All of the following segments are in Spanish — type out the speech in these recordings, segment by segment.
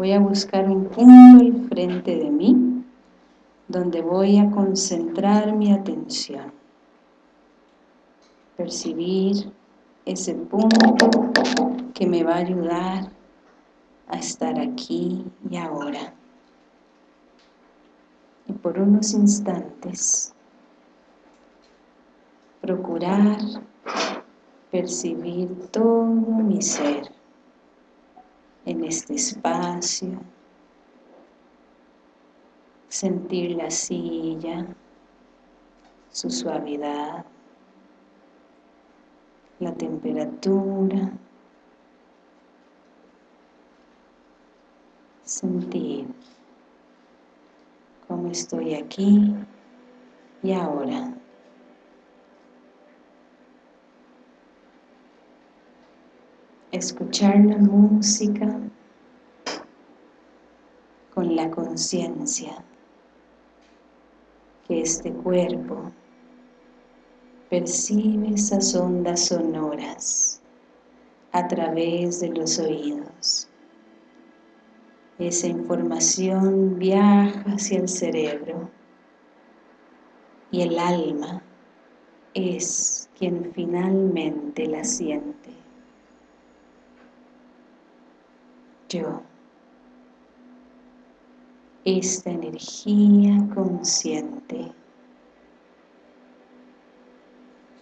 Voy a buscar un punto al frente de mí donde voy a concentrar mi atención. Percibir ese punto que me va a ayudar a estar aquí y ahora. Y por unos instantes procurar percibir todo mi ser en este espacio, sentir la silla, su suavidad, la temperatura, sentir cómo estoy aquí y ahora. Escuchar la música con la conciencia que este cuerpo percibe esas ondas sonoras a través de los oídos esa información viaja hacia el cerebro y el alma es quien finalmente la siente. Yo, esta energía consciente,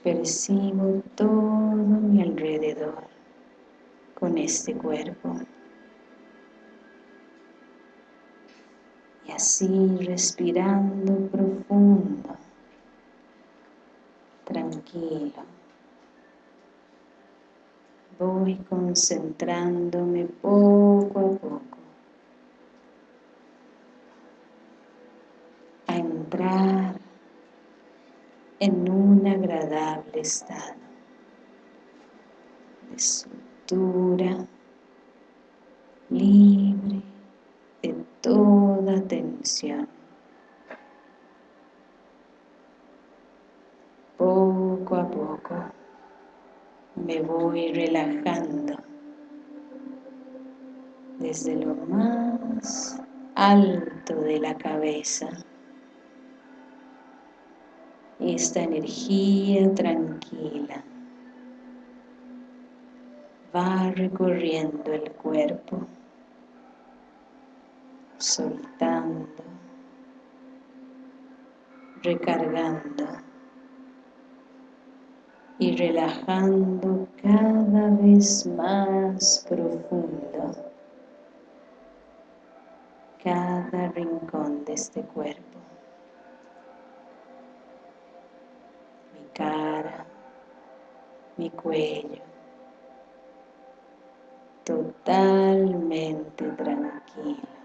percibo todo mi alrededor con este cuerpo. y así respirando profundo, tranquilo. Voy concentrándome poco a poco a entrar en un agradable estado de soltura, libre de toda tensión. Poco a poco me voy relajando desde lo más alto de la cabeza. Esta energía tranquila va recorriendo el cuerpo soltando, recargando y relajando cada vez más profundo cada rincón de este cuerpo. Mi cara, mi cuello, totalmente tranquilo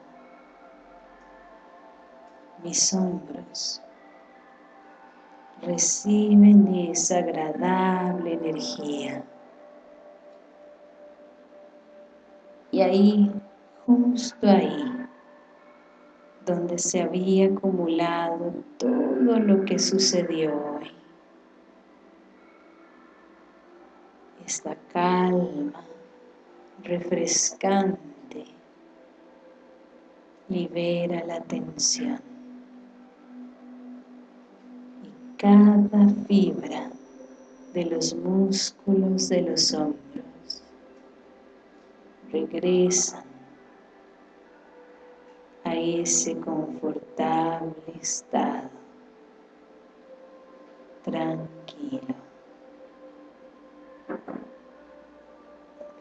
mis hombros reciben esa agradable energía. Y ahí, justo ahí, donde se había acumulado todo lo que sucedió hoy, esta calma refrescante libera la tensión. Cada fibra de los músculos de los hombros. Regresan a ese confortable estado. Tranquilo.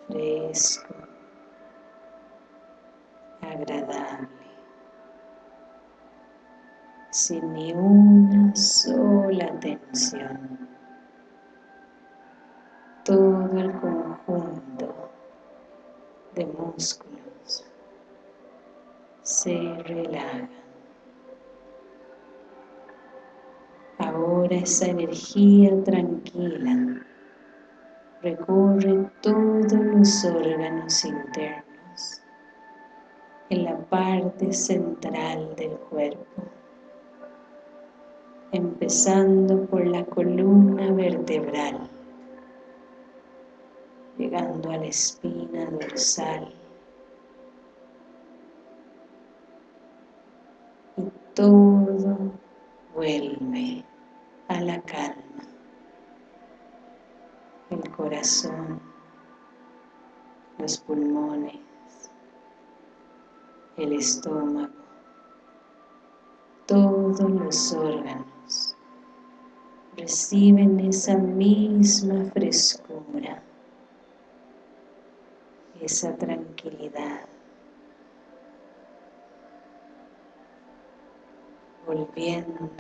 Fresco. Agradable sin ni una sola tensión. Todo el conjunto de músculos se relaja. Ahora esa energía tranquila recorre todos los órganos internos en la parte central del cuerpo empezando por la columna vertebral, llegando a la espina dorsal, y todo vuelve a la calma. El corazón, los pulmones, el estómago, todos los órganos reciben esa misma frescura, esa tranquilidad. volviendo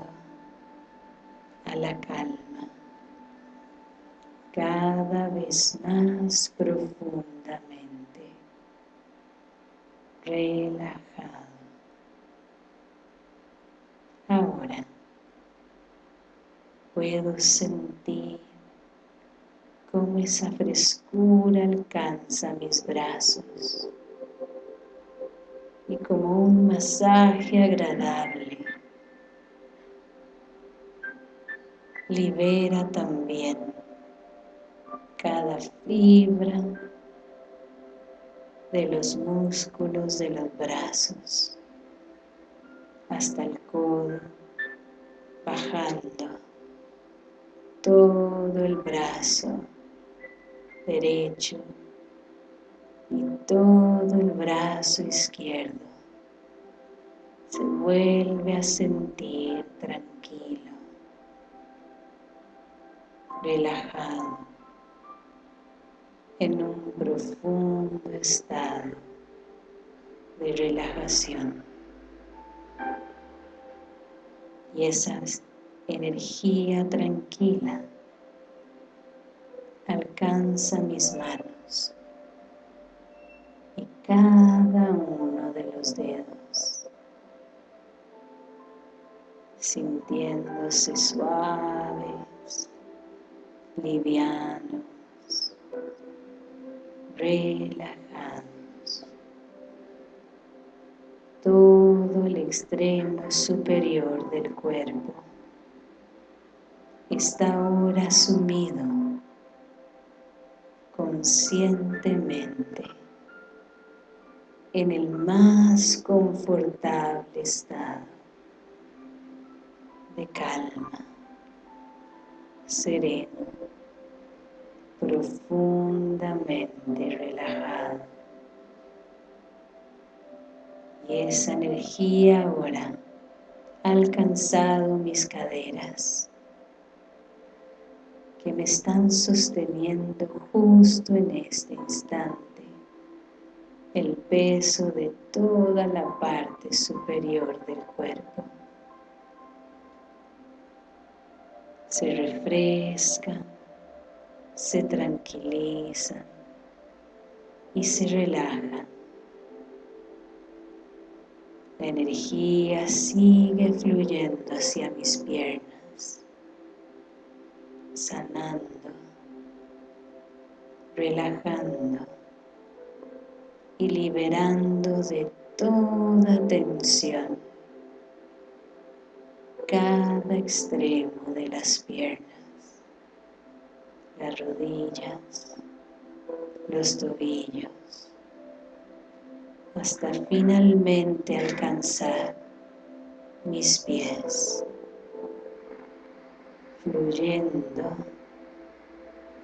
a la calma cada vez más profundamente relajado ahora puedo sentir cómo esa frescura alcanza mis brazos y como un masaje agradable libera también cada fibra de los músculos de los brazos hasta el codo, bajando todo el brazo derecho y todo el brazo izquierdo. Se vuelve a sentir tranquilo relajado en un profundo estado de relajación. Y esa energía tranquila alcanza mis manos y cada uno de los dedos sintiéndose suaves livianos, relajados. Todo el extremo superior del cuerpo está ahora sumido conscientemente en el más confortable estado de calma, sereno, profundamente relajado. Y esa energía ahora ha alcanzado mis caderas que me están sosteniendo justo en este instante el peso de toda la parte superior del cuerpo. Se refresca se tranquiliza y se relaja. La energía sigue fluyendo hacia mis piernas, sanando, relajando y liberando de toda tensión cada extremo de las piernas las rodillas, los tobillos, hasta finalmente alcanzar mis pies, fluyendo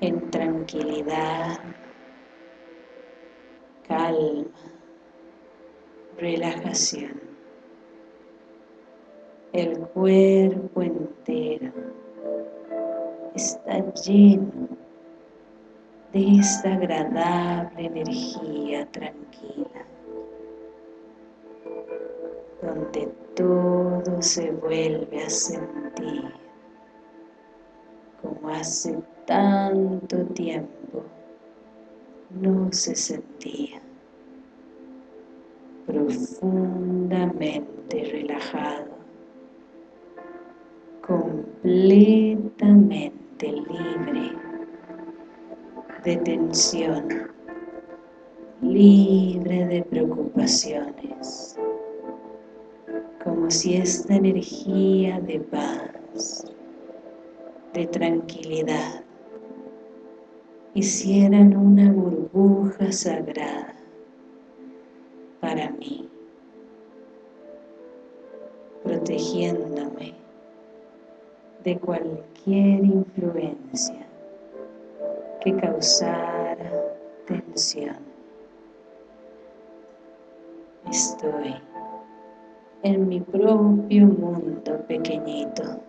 en tranquilidad, calma, relajación. El cuerpo entero está lleno de esta agradable energía tranquila, donde todo se vuelve a sentir como hace tanto tiempo no se sentía profundamente relajado completamente libre de tensión, libre de preocupaciones, como si esta energía de paz, de tranquilidad, hicieran una burbuja sagrada para mí, protegiéndome de cualquier influencia que causara tensión. Estoy en mi propio mundo pequeñito,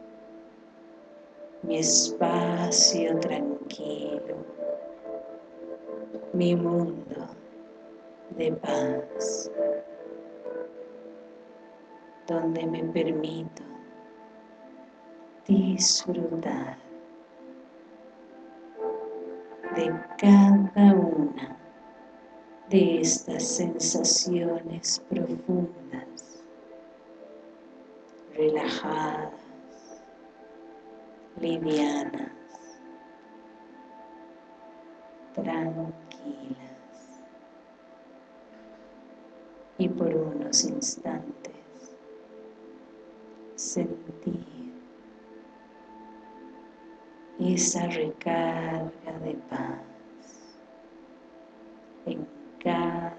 mi espacio tranquilo, mi mundo de paz, donde me permito disfrutar de cada una de estas sensaciones profundas, relajadas, livianas, tranquilas. Y por unos instantes sentir esa recarga de paz en cada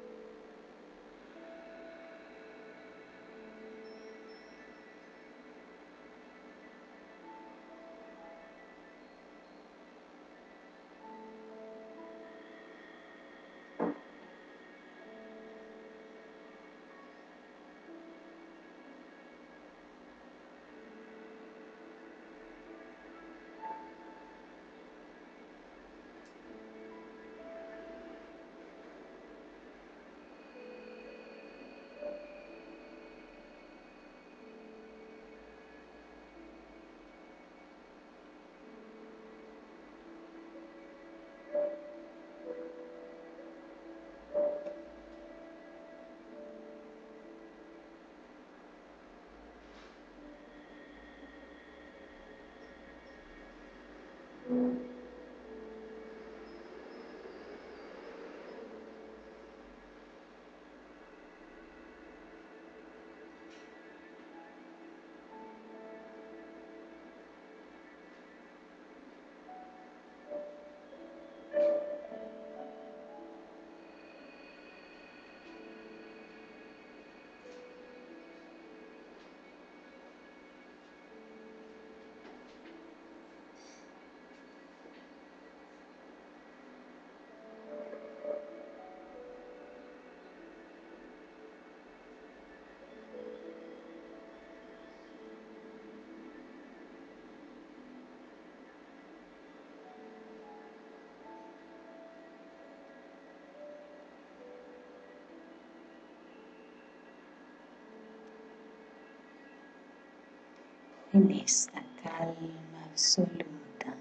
en esta calma absoluta.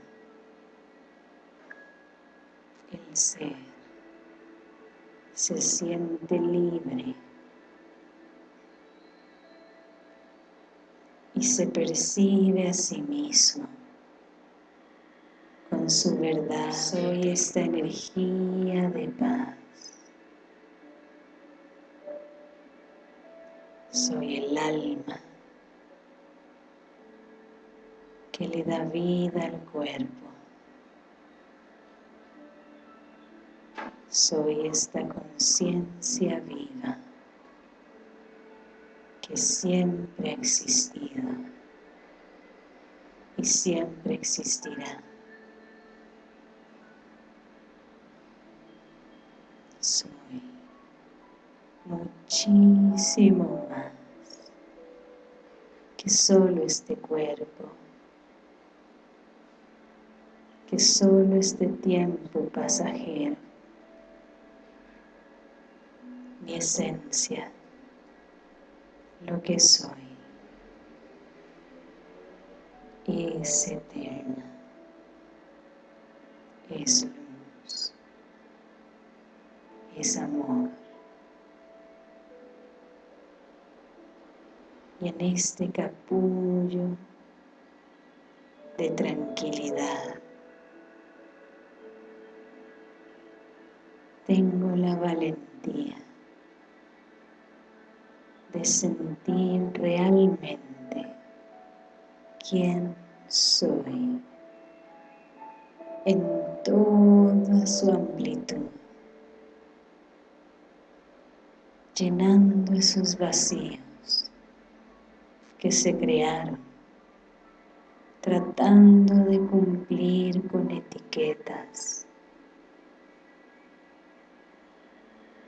El ser se siente libre y se percibe a sí mismo con su verdad. Soy esta energía de paz. Soy el alma que le da vida al cuerpo. Soy esta conciencia viva que siempre ha existido y siempre existirá. Soy muchísimo más que solo este cuerpo que solo este tiempo pasajero, mi esencia, lo que soy, es eterna, es luz, es amor. Y en este capullo de tranquilidad, la valentía de sentir realmente quién soy en toda su amplitud, llenando esos vacíos que se crearon, tratando de cumplir con etiquetas,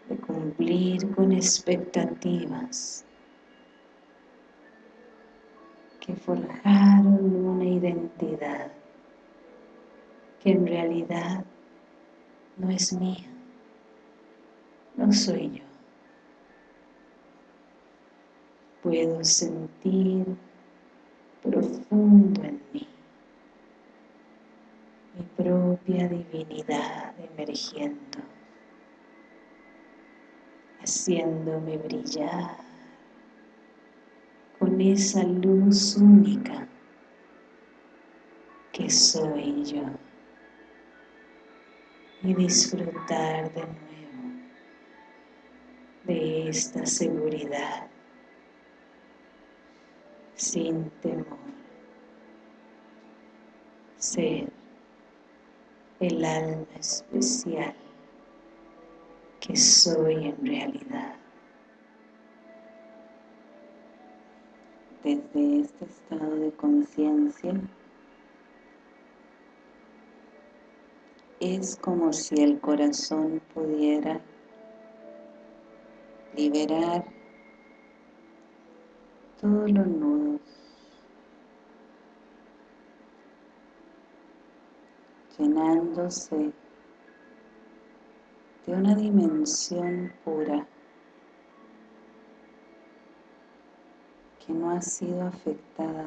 de cumplir con expectativas que forjaron una identidad que en realidad no es mía, no soy yo. Puedo sentir profundo en mí mi propia divinidad emergiendo, haciéndome brillar con esa luz única que soy yo. Y disfrutar de nuevo de esta seguridad sin temor. Ser el alma especial que soy en realidad. Desde este estado de conciencia es como si el corazón pudiera liberar todos los nudos llenándose de una dimensión pura que no ha sido afectada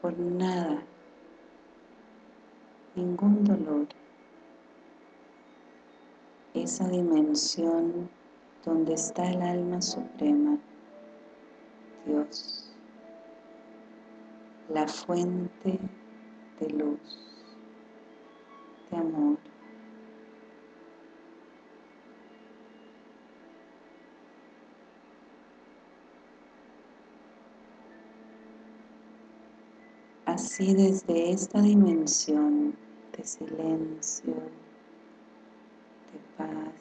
por nada ningún dolor. Esa dimensión donde está el alma suprema, Dios, la fuente de luz, de amor. Así desde esta dimensión de silencio, de paz,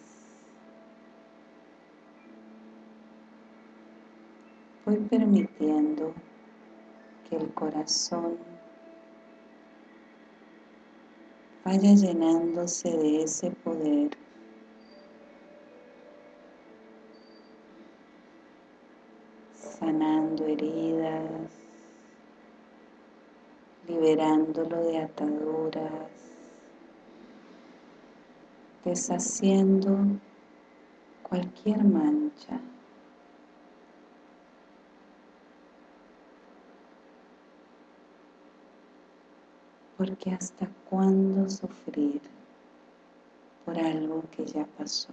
voy permitiendo que el corazón vaya llenándose de ese poder sanando heridas liberándolo de ataduras, deshaciendo cualquier mancha. Porque hasta cuándo sufrir por algo que ya pasó.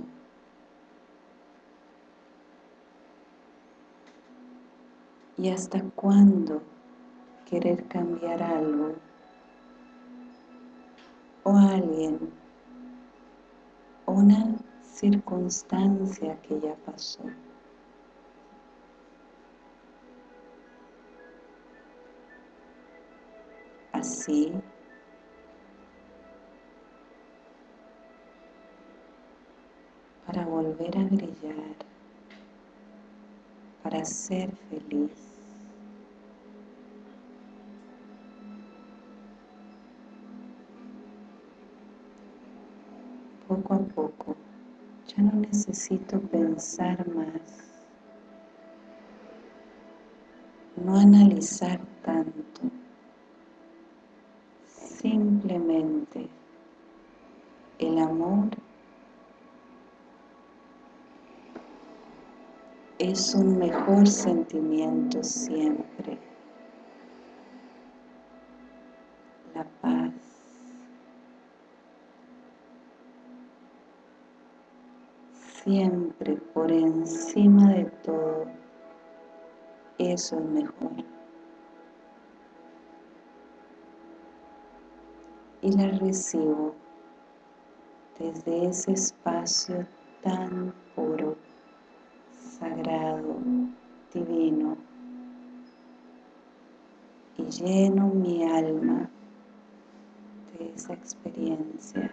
¿Y hasta cuándo querer cambiar algo o alguien una circunstancia que ya pasó. Así para volver a brillar, para ser feliz. poco a poco. Ya no necesito pensar más, no analizar tanto, simplemente el amor es un mejor sentimiento siempre. La paz. Siempre por encima de todo, eso es mejor. Y la recibo desde ese espacio tan puro sagrado, divino, y lleno mi alma de esa experiencia.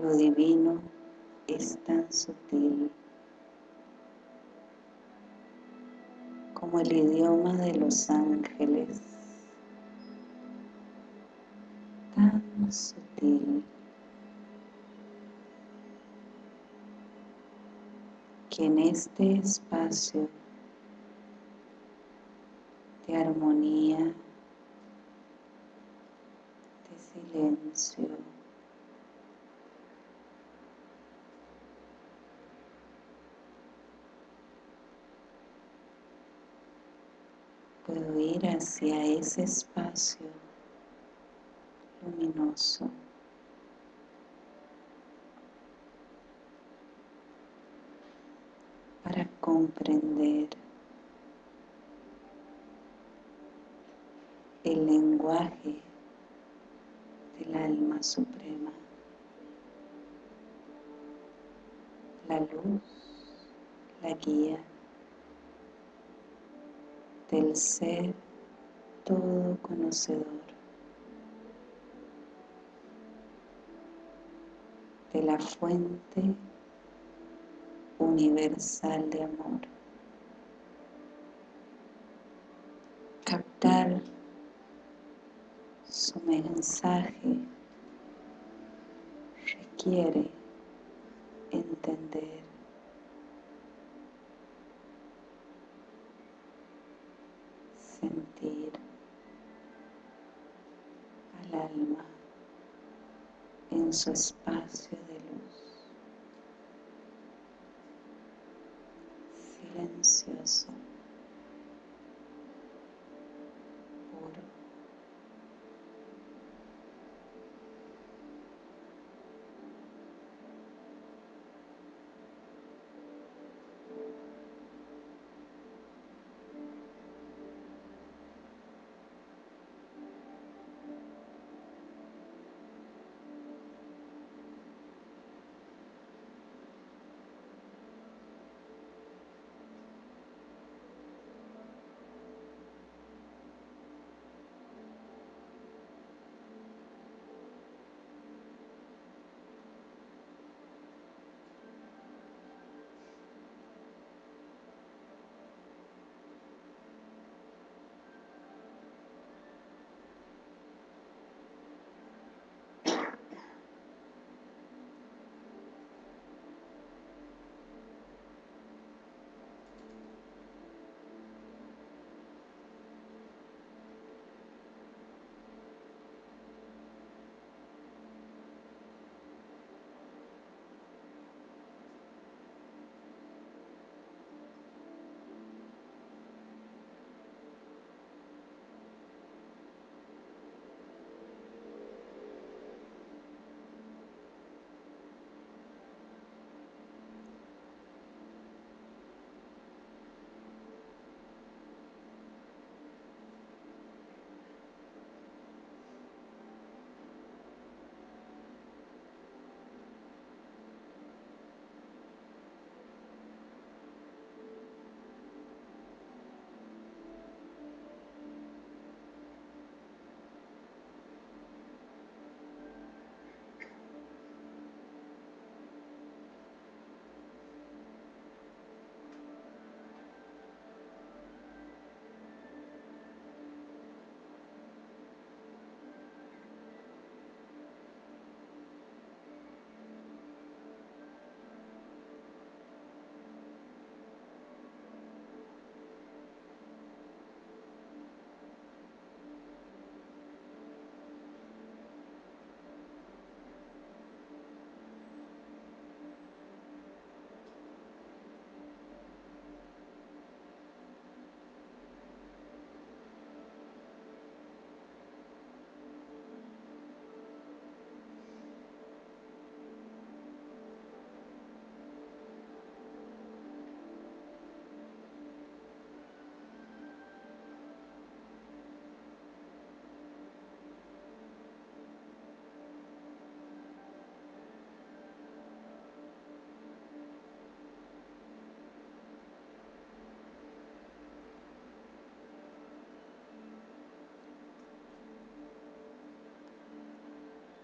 Lo divino es tan sutil como el idioma de los ángeles, tan sutil. Que en este espacio de armonía, de silencio, puedo ir hacia ese espacio luminoso. Para comprender el lenguaje del alma suprema, la luz, la guía del ser todo conocedor de la fuente universal de amor. Captar su mensaje requiere entender sentir al alma en su espacio de luz. Silencioso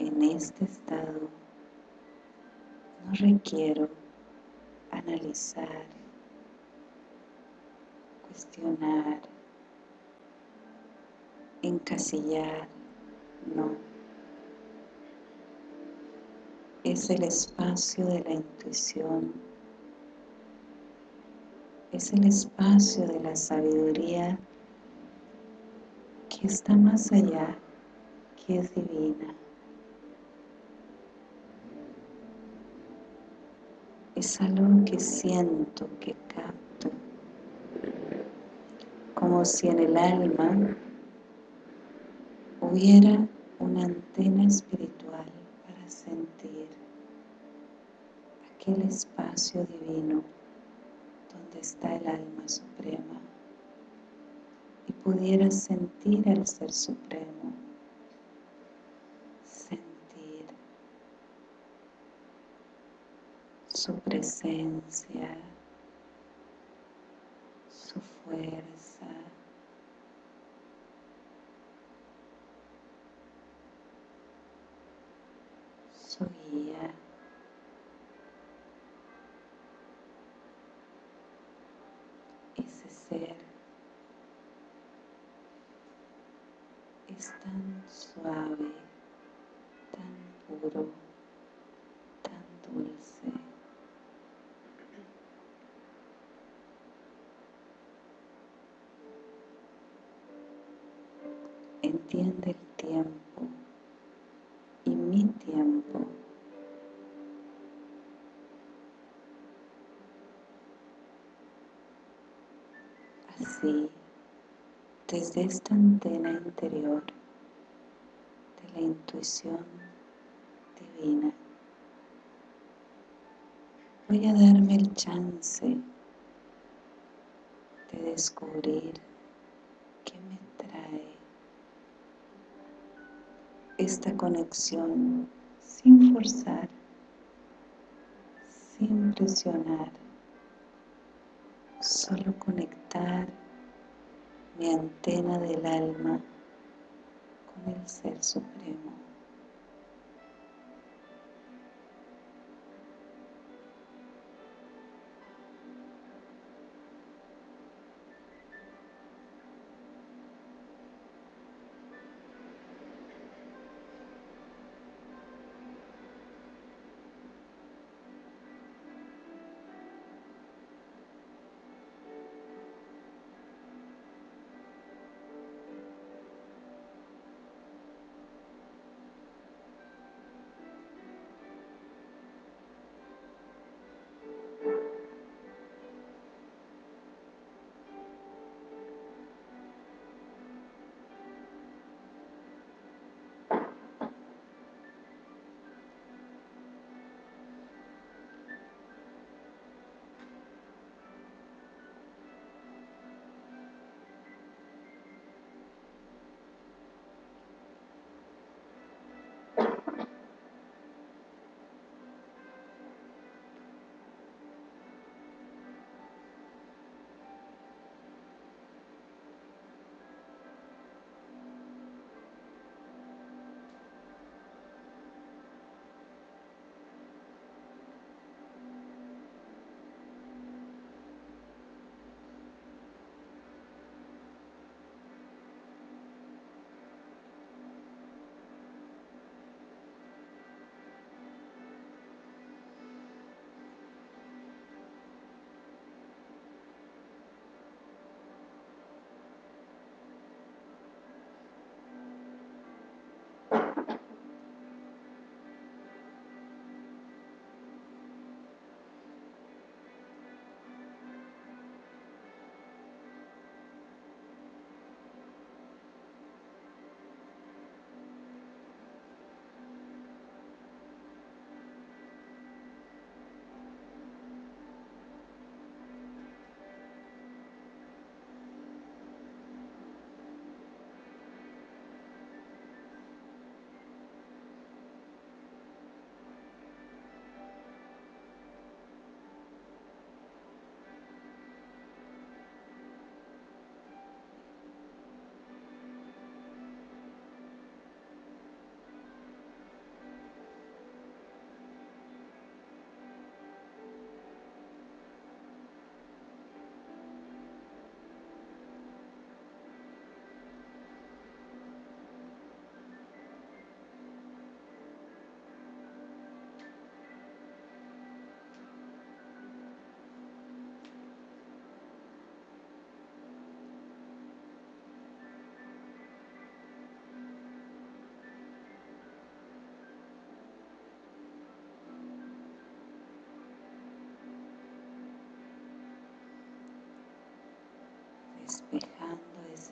en este estado no requiero analizar, cuestionar, encasillar, no. Es el espacio de la intuición, es el espacio de la sabiduría que está más allá, que es divina. Es algo que siento, que capto, como si en el alma hubiera una antena espiritual para sentir aquel espacio divino donde está el alma suprema. Y pudiera sentir al Ser Supremo su presencia, su fuerza. su guía. Ese ser es tan suave, tan puro. Entiende el tiempo y mi tiempo. Así, desde esta antena interior de la intuición divina, voy a darme el chance de descubrir qué me trae esta conexión sin forzar, sin presionar, solo conectar mi antena del alma con el Ser Supremo.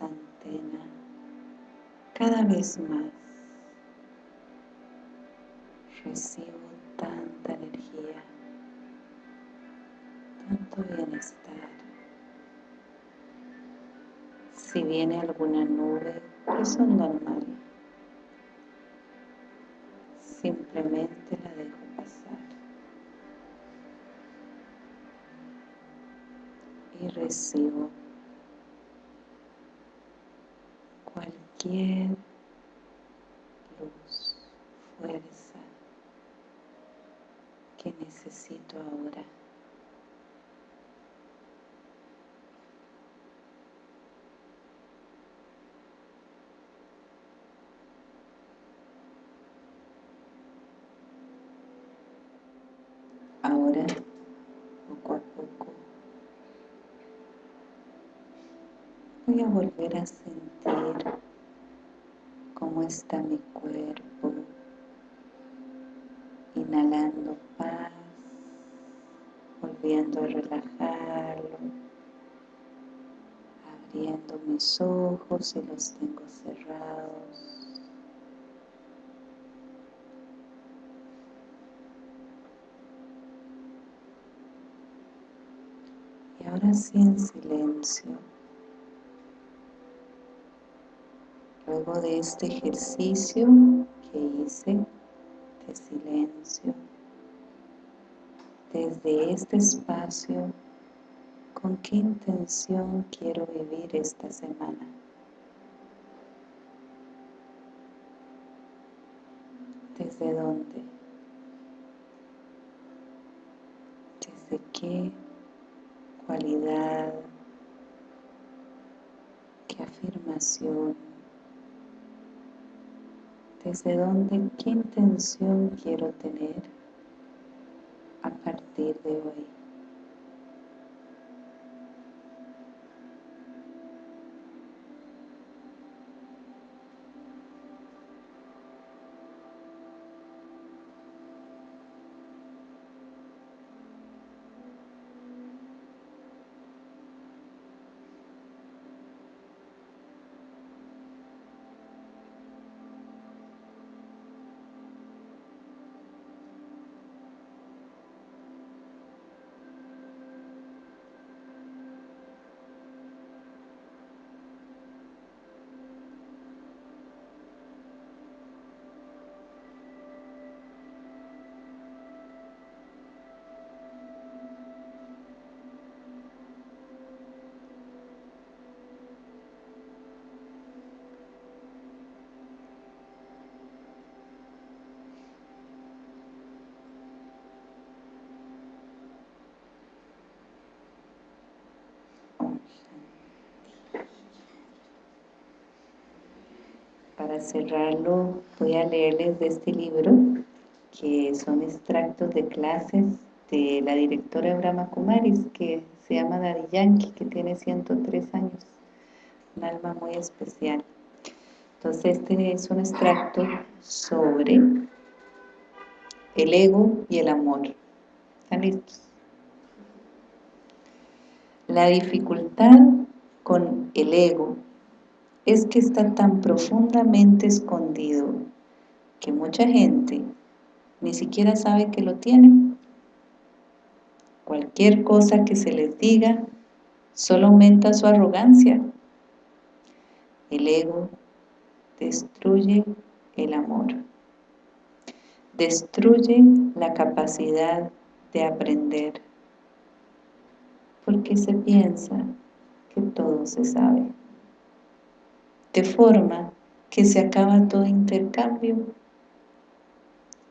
Antena cada vez más. Recibo tanta energía, tanto bienestar. Si viene alguna nube, eso es normal. Simplemente la dejo pasar. Y recibo cualquier luz, fuerza que necesito ahora. Ahora, poco a poco, voy a volver a sentir está mi cuerpo, inhalando paz, volviendo a relajarlo, abriendo mis ojos y los tengo cerrados. Y ahora sí en silencio, luego de este ejercicio que hice de silencio, desde este espacio, ¿con qué intención quiero vivir esta semana? ¿Desde dónde? ¿Desde qué cualidad? ¿Qué afirmación? ¿Desde dónde? ¿Qué intención quiero tener a partir de hoy? Para cerrarlo voy a leerles de este libro que son extractos de clases de la directora Brahma Kumaris que se llama Dari Yankee que tiene 103 años. Un alma muy especial. Entonces este es un extracto sobre el ego y el amor. ¿están listos? la dificultad con el ego es que está tan profundamente escondido que mucha gente ni siquiera sabe que lo tiene. Cualquier cosa que se les diga solo aumenta su arrogancia. El ego destruye el amor. Destruye la capacidad de aprender. Porque se piensa que todo se sabe de forma que se acaba todo intercambio.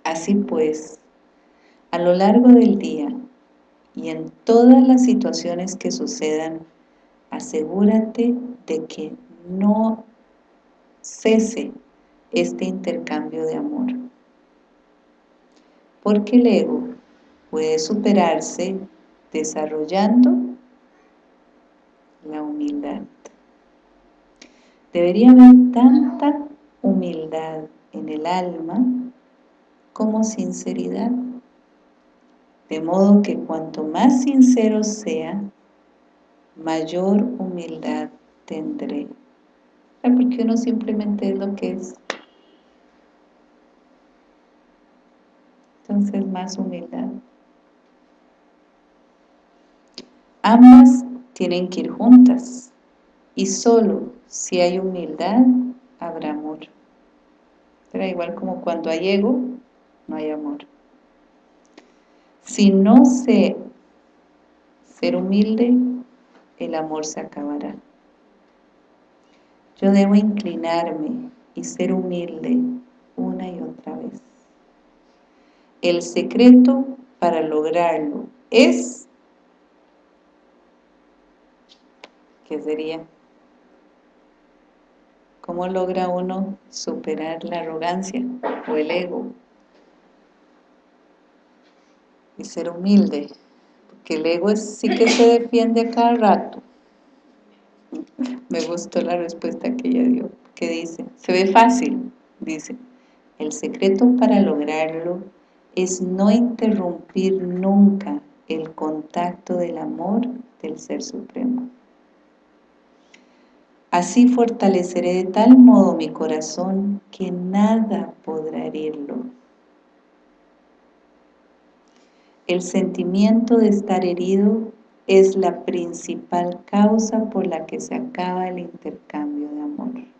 Así pues, a lo largo del día y en todas las situaciones que sucedan, asegúrate de que no cese este intercambio de amor. Porque el ego puede superarse desarrollando la humildad. Debería haber tanta humildad en el alma como sinceridad. De modo que cuanto más sincero sea, mayor humildad tendré. Porque uno simplemente es lo que es. Entonces más humildad. Ambas tienen que ir juntas y solo si hay humildad, habrá amor. Pero igual como cuando hay ego, no hay amor. Si no sé ser humilde, el amor se acabará. Yo debo inclinarme y ser humilde una y otra vez. El secreto para lograrlo es, ¿qué sería? ¿Cómo logra uno superar la arrogancia o el ego? y ser humilde, porque el ego sí que se defiende a cada rato. Me gustó la respuesta que ella dio, que dice, se ve fácil, dice, el secreto para lograrlo es no interrumpir nunca el contacto del amor del Ser Supremo. Así fortaleceré de tal modo mi corazón que nada podrá herirlo. El sentimiento de estar herido es la principal causa por la que se acaba el intercambio de amor.